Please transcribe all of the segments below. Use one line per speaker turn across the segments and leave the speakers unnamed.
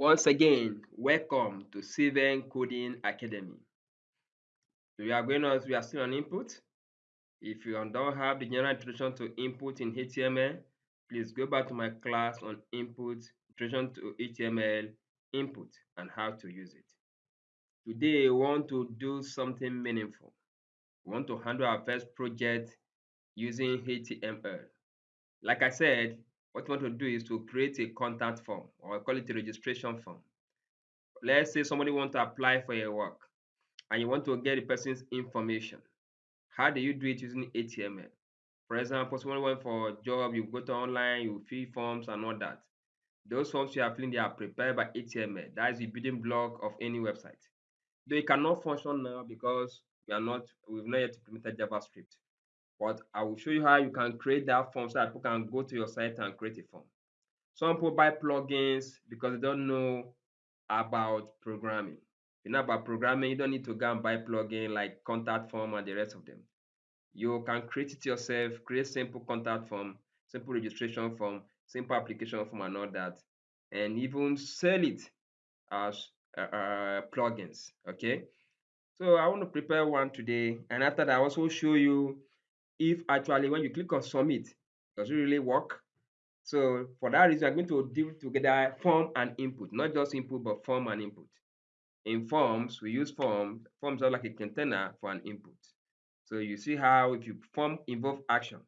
Once again, welcome to Cven Coding Academy. We are going on, we are still on input. If you don't have the general introduction to input in HTML, please go back to my class on input, introduction to HTML, input, and how to use it. Today, we want to do something meaningful. We want to handle our first project using HTML. Like I said, what you want to do is to create a contact form or call it a registration form. Let's say somebody want to apply for your work and you want to get the person's information. How do you do it using HTML? For example, someone went for a job, you go to online, you fill forms and all that. Those forms you are filling, they are prepared by HTML. That is the building block of any website. Though it cannot function now because we are not, we've not yet implemented JavaScript. But I will show you how you can create that form so that people can go to your site and create a form. Some people buy plugins because they don't know about programming. you know about programming, you don't need to go and buy plugin like contact form and the rest of them. You can create it yourself, create simple contact form, simple registration form, simple application form and all that, and even sell it as uh, uh, plugins. Okay. So I want to prepare one today, and after that, I also show you if actually when you click on submit, does it really work? So for that reason, I'm going to deal together form and input, not just input, but form and input. In forms, we use forms. Forms are like a container for an input. So you see how if you form involve action,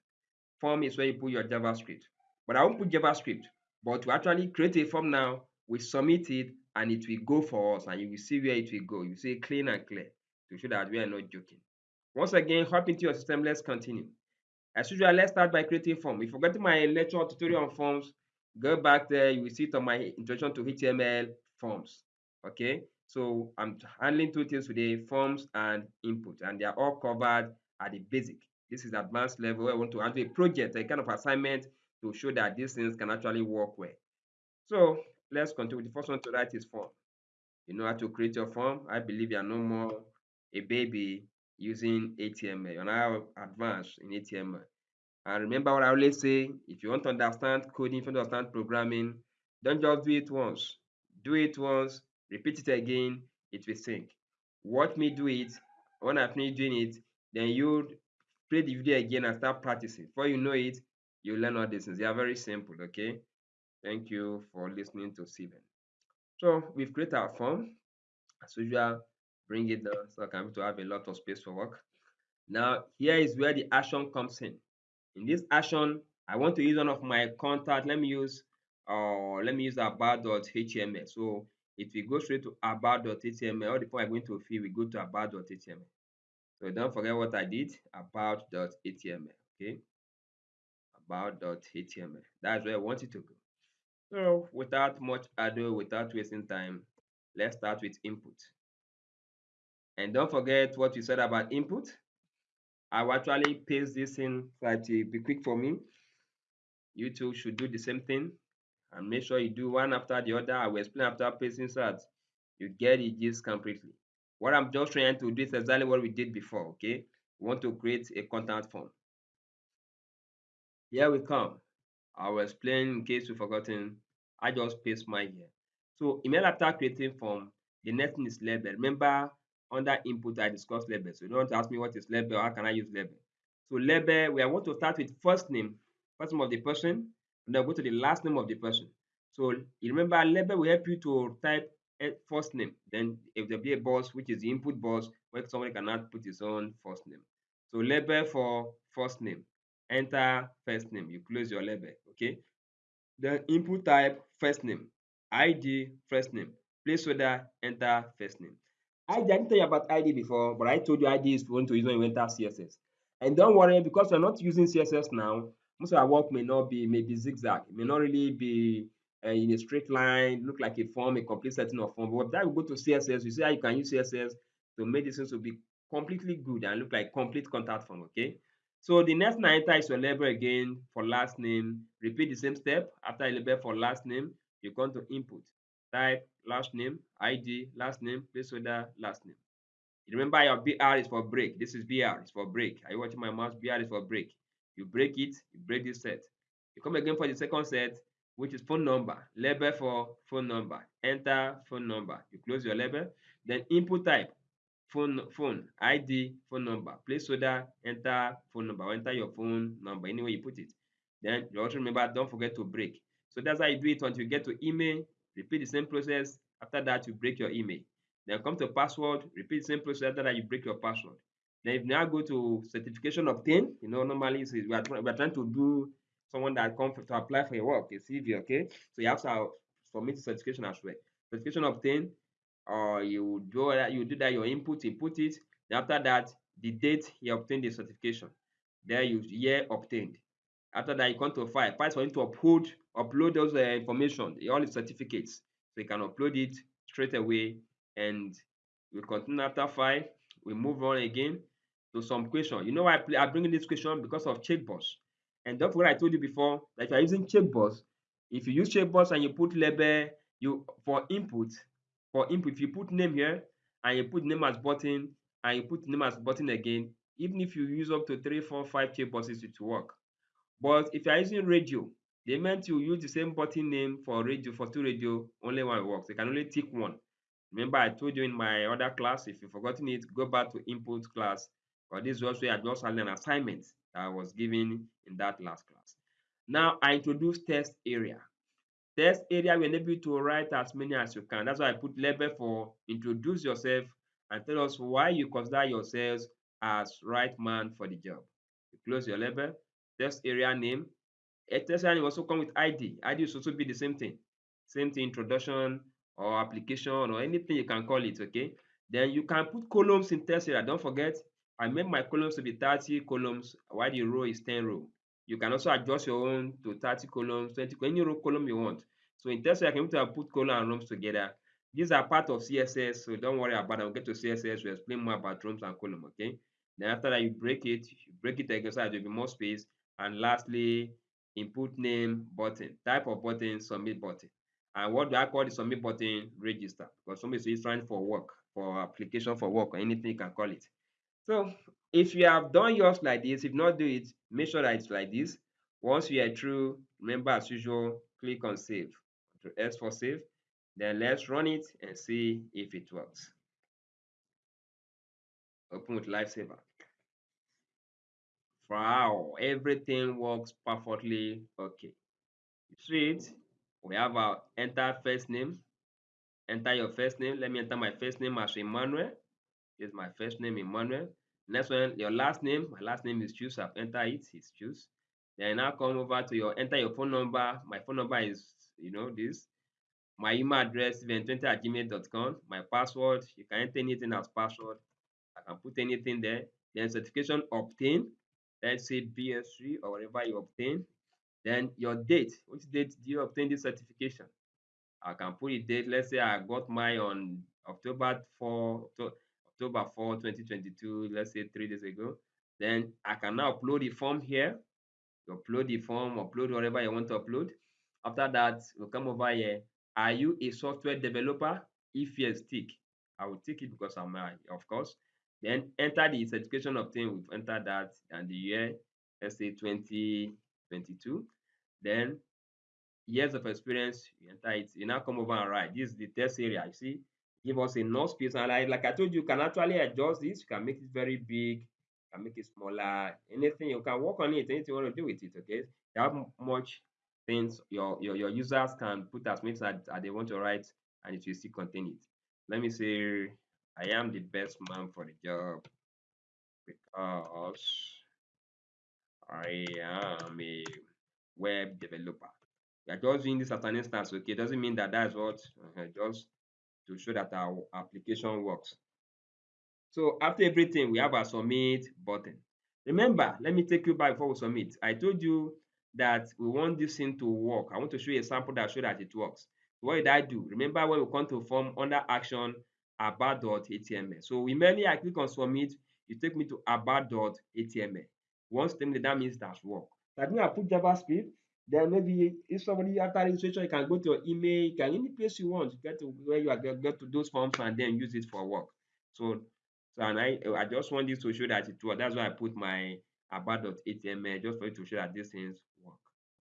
form is where you put your JavaScript. But I won't put JavaScript, but to actually create a form now, we submit it and it will go for us and you will see where it will go. You see clean and clear to show that we are not joking. Once again, hop into your system. Let's continue. As usual, let's start by creating form. If you forgot my lecture tutorial on forms, go back there. You will see it on my introduction to HTML forms. Okay, so I'm handling two things today: forms and input, and they are all covered at the basic. This is advanced level. I want to handle a project, a kind of assignment to show that these things can actually work well. So let's continue. The first one to write is form. You know how to create your form. I believe you are no more a baby using HTML. You're now advanced in HTML. And remember what I always say, if you want to understand coding, if you want to understand programming, don't just do it once. Do it once, repeat it again, it will sync. Watch me do it. When I finish doing it, then you play the video again and start practicing. Before you know it, you learn all these things. They are very simple, okay? Thank you for listening to Steven. So we've created our form. As usual, bring it down so I can to have a lot of space for work. Now, here is where the action comes in. In this action, I want to use one of my contact. Let me use uh, let me use about.html. So if we go straight to about.html, all the point I'm going to fill, we go to about.html. So don't forget what I did, about.html. Okay, about.html. That's where I want it to go. So without much ado, without wasting time, let's start with input. And don't forget what you said about input. I will actually paste this in so it will be quick for me. You two should do the same thing and make sure you do one after the other. I will explain after pasting so that you get it gist completely. What I'm just trying to do is exactly what we did before, okay? We want to create a contact form. Here we come. I will explain in case you've forgotten. I just paste my here. So email after creating form, the next thing is label. Remember, under input, I discussed label. So you don't ask me what is label, how can I use label? So label, we are going to start with first name, first name of the person, and then go to the last name of the person. So you remember label will help you to type first name. Then if there be a box, which is the input box, where somebody cannot put his own first name. So label for first name. Enter first name. You close your label. Okay. Then input type first name. ID first name. Placeholder enter first name. I didn't tell you about ID before, but I told you ID is going to use when you enter CSS. And don't worry, because we're not using CSS now, most of our work may not be maybe zigzag, it may not really be uh, in a straight line, look like a form, a complete setting of form. But that we go to CSS, you see how you can use CSS to make this to be completely good and look like complete contact form, okay? So the next enter is your label again for last name. Repeat the same step. After a label for last name, you come to input type, last name, ID, last name, placeholder, last name. Remember your BR is for break. This is BR, it's for break. Are you watching my mouse? BR is for break. You break it, you break this set. You come again for the second set, which is phone number, label for phone number, enter phone number. You close your label. Then input type, phone, phone, ID, phone number, placeholder, enter phone number, or enter your phone number, anywhere you put it. Then you also remember, don't forget to break. So that's how you do it until you get to email, repeat the same process. After that, you break your email. Then come to password, repeat the same process. After that, you break your password. Then if you now go to certification obtained, you know, normally we are, we are trying to do someone that comes to apply for a work, a CV, okay? So you have to submit the certification as well. Certification obtained, or uh, you do that, you do that, your input, input it. Then after that, the date you obtained the certification. There you year obtained. After that, you come to file. File for you to upload, upload those uh, information, all the certificates. So you can upload it straight away and we continue after five. We move on again to some question. You know I, I bring this question because of checkbox. And don't forget I told you before that you are using checkbox. If you use checkbox and you put label, you for input, for input, if you put name here and you put name as button and you put name as button again, even if you use up to three, four, five checkboxes, it will work. But if you are using radio, they meant you use the same button name for radio for two radio, only one works. You can only tick one. Remember, I told you in my other class, if you've forgotten it, go back to input class but this was where I just an assignment that I was given in that last class. Now I introduce text area. Text area will enable you to write as many as you can. That's why I put label for introduce yourself and tell us why you consider yourselves as right man for the job. You close your label, text area name. Area name also come with ID. ID will also be the same thing. Same thing, introduction or application or anything you can call it, okay? Then you can put columns in text area. Don't forget, I make my columns to be 30 columns while the row is 10 row. You can also adjust your own to 30 columns, 20, any row column you want. So in Tesla, I can put column and rows together. These are part of CSS, so don't worry about it. I'll get to CSS, we'll explain more about rows and column, okay? Then after that, you break it, you break it again so there'll be more space. And lastly, input name button, type of button, submit button. And what do I call the submit button? Register. Because somebody is trying for work, for application for work, or anything you can call it. So if you have done yours like this, if not do it, make sure that it's like this. Once you are through, remember as usual, click on save. To S for save. Then let's run it and see if it works. Open with Live Server. Wow, everything works perfectly okay. You see it? We have our enter first name. Enter your first name. Let me enter my first name as Emmanuel is my first name Emmanuel. Next one, your last name. My last name is Choose. I've entered it. It's Choose. Then I now come over to your enter your phone number. My phone number is you know this. My email address event20 at gmail.com. My password, you can enter anything as password. I can put anything there. Then certification obtain. Let's say BS3 or whatever you obtain. Then your date. Which date do you obtain this certification? I can put a date. Let's say I got mine on October 4, October 4, 2022, let's say three days ago. Then I can now upload the form here. You upload the form, upload whatever you want to upload. After that, we'll come over here. Are you a software developer? If yes, tick. I will tick it because I'm a, of course. Then enter the certification obtained. We've entered that and the year, let's say 2022. Then years of experience, you enter it. You now come over and write. This is the text area. You see, give us enough space. And like I told you, you can actually adjust this. You can make it very big, you can make it smaller, anything. You can work on it, anything you want to do with it, okay? You have much things your, your, your users can put as much as, as they want to write and it will still contain it. Let me say, I am the best man for the job because I am a web developer. We are just doing this as an instance, okay? Doesn't mean that that's what uh, just to show that our application works. So after everything, we have a submit button. Remember, let me take you back before we submit. I told you that we want this thing to work. I want to show you a sample that show that it works. What did I do? Remember when we come to form under action about.html. So immediately I click on submit, you take me to about.html. Once that means that's work. That means I put JavaScript then maybe if somebody after registration, you can go to your email, you can any place you want, get to where you are get, get to those forms and then use it for work. So so and I I just want this to show that it works. That's why I put my about.html just for you to show that these things work.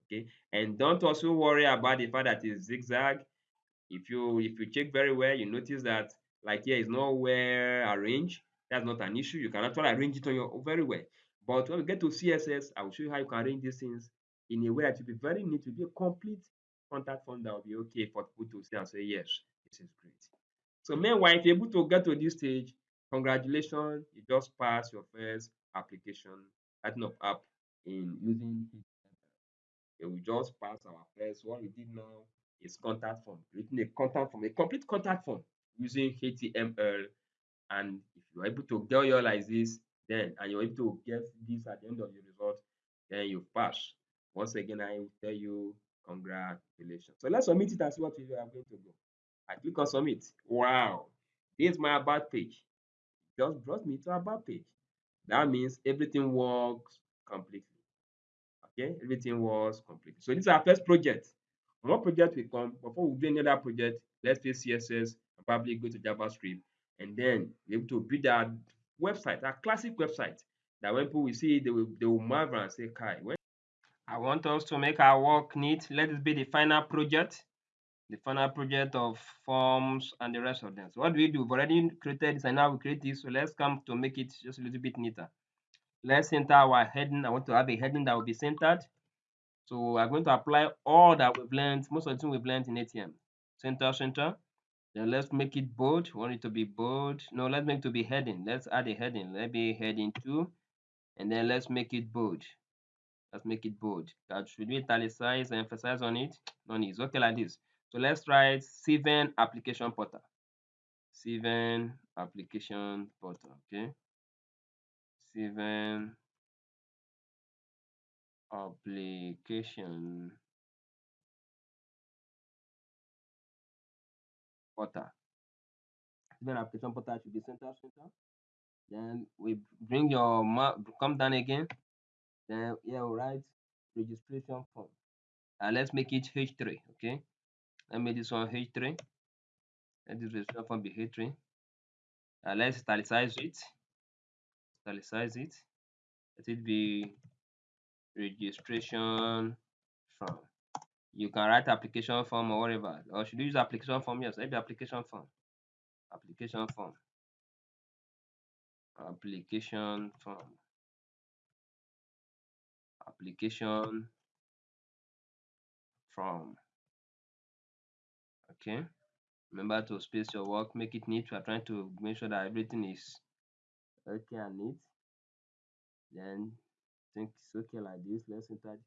Okay, and don't also worry about the fact that it's zigzag. If you if you check very well, you notice that like here is not well arranged. That's not an issue. You can actually arrange it on your very well. But when we get to CSS, I will show you how you can arrange these things in a way that will be very neat, will be a complete contact form that will be okay for people to see and say, yes, this is great. So meanwhile, if you're able to get to this stage, congratulations, you just passed your first application, setting up app in using HTML. We just passed our first. What we did now is contact form, written a contact form, a complete contact form using HTML. And if you're able to get your like this, then and you're able to get this at the end of your result, then you pass. Once again, I will tell you congratulations. So let's submit it and see what we are going to do. I click on submit. Wow, this is my about page. Just brought me to about page. That means everything works completely. Okay, everything works completely. So this is our first project. One project will come. Before we do another project, let's do CSS probably go to JavaScript and then be able to build our website, our classic website that when people will see it, they will, they will marvel and say, Kai, when I want us to make our work neat. Let this be the final project, the final project of forms and the rest of them. So what do we do? We've already created this and now we create this. So let's come to make it just a little bit neater. Let's center our heading. I want to have a heading that will be centered. So we're going to apply all that we've learned, most of the things we've learned in HTML. Center, center. Then let's make it bold. Want it to be bold. No, let's make it to be heading. Let's add a heading. Let me heading two. And then let's make it bold. Let's make it bold. That should we italicize, emphasize on it? No need. Okay like this. So let's write Cven application portal. Cven application portal. Okay. Cven application portal. Cven application portal should be center center. Then we bring your come down again. Then here we write registration form. And let's make it H3. Okay. Let me this one H3. Let this registration form be H3. Uh, let's italicize it. Italicize it. Let it be registration form. You can write application form or whatever. Or should you use application form? Yes, maybe application form. Application form. Application form. Application form. Okay. Remember to space your work, make it neat. We are trying to make sure that everything is okay and neat. Then think it's okay like this. Let's enter.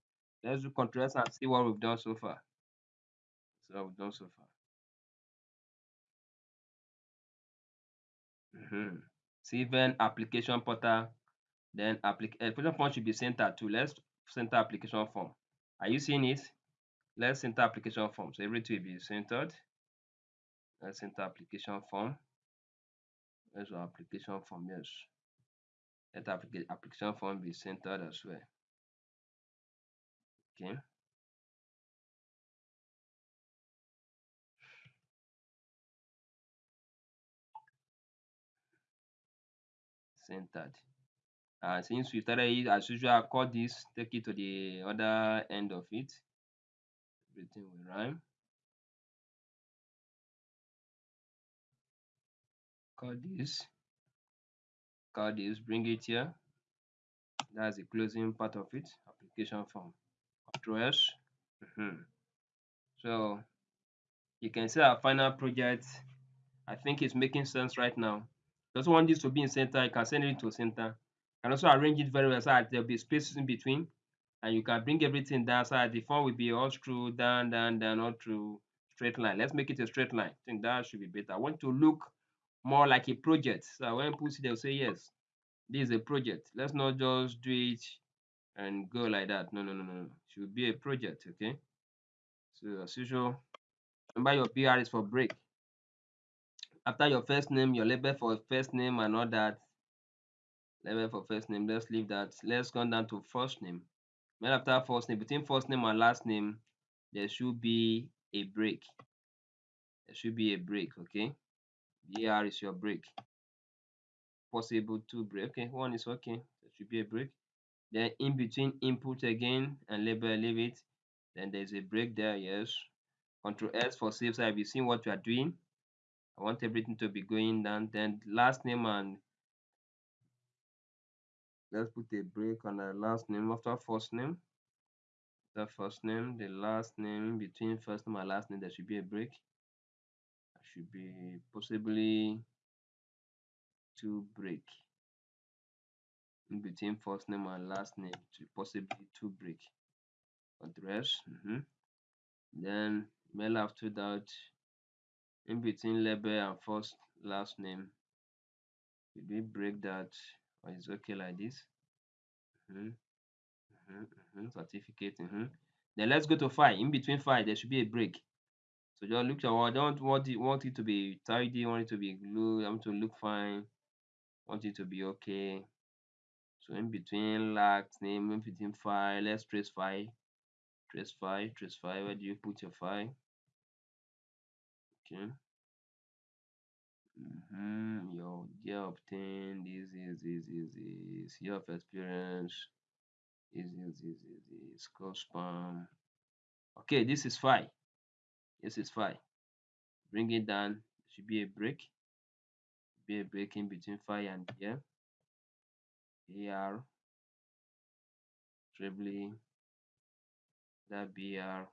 Let's do Ctrl S and see what we've done so far. So we've done so far. Mm -hmm. Cven application portal. Then application form should be centered to let's center application form. Are you seeing it? Let's center application form. So everything will be centered. Let's enter application form. Let's application form. Yes. Let application form be centered as well. Okay. Centered. Uh, since we started it as usual, call this, take it to the other end of it. Everything will rhyme. Call this, call this, bring it here. That's the closing part of it, application form. Control S. Mm -hmm. So you can see our final project. I think it's making sense right now. Just want this to be in center, you can send it to center. You can also arrange it very well so that there'll be spaces in between. And you can bring everything down so that the form will be all through, down, down, down, all through straight line. Let's make it a straight line. I think that should be better. I want to look more like a project. So when people see, they'll say, yes, this is a project. Let's not just do it and go like that. No, no, no, no. It should be a project, okay? So as usual, remember your BR is for break. After your first name, your label for first name and all that. Label for first name, let's leave that. Let's go down to first name. Then after first name, between first name and last name, there should be a break. There should be a break, okay? BR is your break. Possible two break. Okay, one is okay. There should be a break. Then in between input again and label, leave it. then there's a break there yes. Control s for save so i'll be seeing what you are doing? I want everything to be going down. Then last name and let's put a break on the last name after first name. The first name the last name between first name and last name there should be a break. There should be possibly two break in between first name and last name to possibly two break address mm -hmm. then mail after that in between label and first last name did we break that or is okay like this mm -hmm. Mm -hmm. Mm -hmm. certificate mm -hmm. then let's go to file in between file there should be a break so just look at I don't want it want it to be tidy want it to be blue I want to look fine want it to be okay so in between last name in between file let's trace file trace file trace file where do you put your file okay. Mm-hmm. your year obtained. This is this is this. Year of experience. Is this is this score spam. Okay this is fine this is fine bring it down. Should be a break. Be a break in between fire and here AR trebly that BR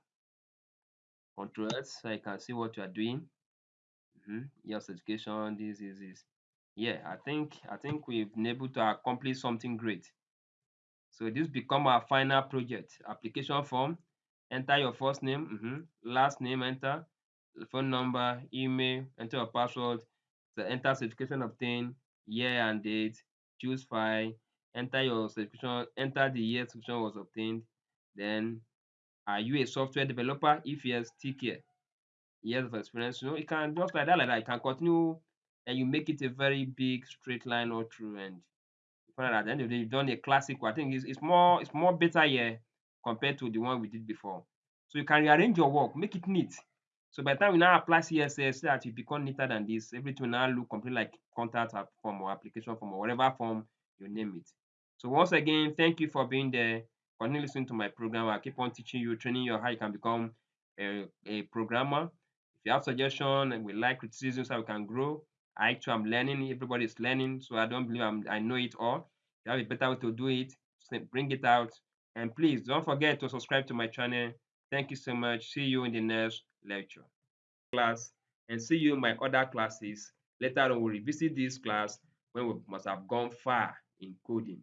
control so I can see what you are doing. Mm -hmm. this is this. Yeah I think I think we've been able to accomplish something great. So this become our final project. Application form enter your first name mm -hmm. last name enter phone number email enter your password so enter certification obtained year and date choose file enter your subscription, enter the year subscription was obtained then are you a software developer? If yes tick here. Years of experience you know you can just like that like that. You can continue and you make it a very big straight line all through and you find at the end of the day you've done a classic i think it's, it's more it's more better here compared to the one we did before. So you can rearrange your work make it neat so by the time we now apply css so that you become neater than this everything will now look completely like contact form or application form or whatever form you name it so once again, thank you for being there. Continue listening to my program. I keep on teaching you, training you how you can become a, a programmer. If you have suggestions and we like criticisms how we can grow, I too am learning. Everybody is learning, so I don't believe I'm, I know it all. You have a better way to do it, bring it out. And please don't forget to subscribe to my channel. Thank you so much. See you in the next lecture class and see you in my other classes. Later on, we'll revisit this class when we must have gone far in coding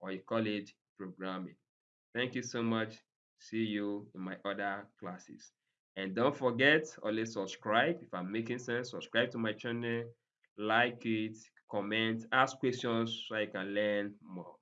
or you call it programming. Thank you so much. See you in my other classes. And don't forget, always subscribe. If I'm making sense, subscribe to my channel, like it, comment, ask questions so I can learn more.